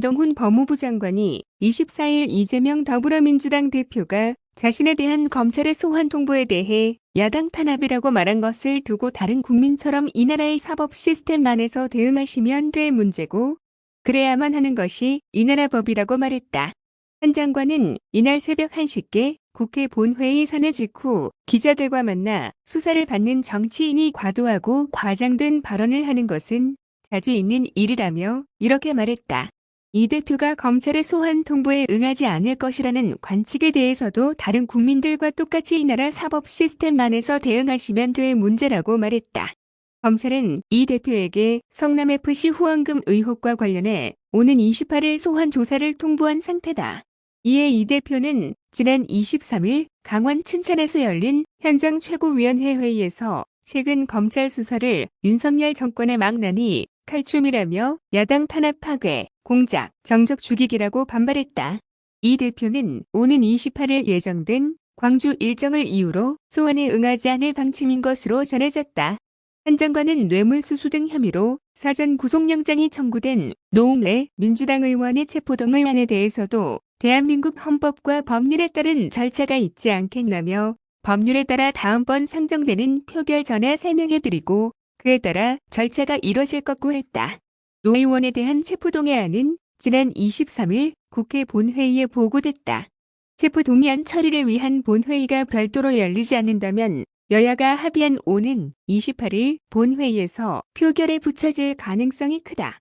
정훈 법무부 장관이 24일 이재명 더불어민주당 대표가 자신에 대한 검찰의 소환 통보에 대해 야당 탄압이라고 말한 것을 두고 다른 국민처럼 이 나라의 사법 시스템 안에서 대응하시면 될 문제고 그래야만 하는 것이 이 나라 법이라고 말했다. 한 장관은 이날 새벽 1시께 국회 본회의 산해 직후 기자들과 만나 수사를 받는 정치인이 과도하고 과장된 발언을 하는 것은 자주 있는 일이라며 이렇게 말했다. 이 대표가 검찰의 소환 통보에 응하지 않을 것이라는 관측에 대해서도 다른 국민들과 똑같이 이 나라 사법 시스템 안에서 대응하시면 될 문제라고 말했다. 검찰은 이 대표에게 성남FC 후원금 의혹과 관련해 오는 28일 소환 조사를 통보한 상태다. 이에 이 대표는 지난 23일 강원 춘천에서 열린 현장 최고위원회 회의에서 최근 검찰 수사를 윤석열 정권의 망나니 칼춤이라며 야당 탄압 파괴, 공작, 정적 죽이기라고 반발했다. 이 대표는 오는 28일 예정된 광주 일정을 이유로 소환에 응하지 않을 방침인 것으로 전해졌다. 한 장관은 뇌물수수 등 혐의로 사전 구속영장이 청구된 노웅래 민주당 의원의 체포동의 안에 대해서도 대한민국 헌법과 법률에 따른 절차가 있지 않겠나며 법률에 따라 다음번 상정되는 표결 전에 설명해드리고 그에 따라 절차가 이뤄질 것고 했다. 노 의원에 대한 체포동의안은 지난 23일 국회 본회의에 보고됐다. 체포동의안 처리를 위한 본회의가 별도로 열리지 않는다면 여야가 합의한 오는 28일 본회의에서 표결에 붙여질 가능성이 크다.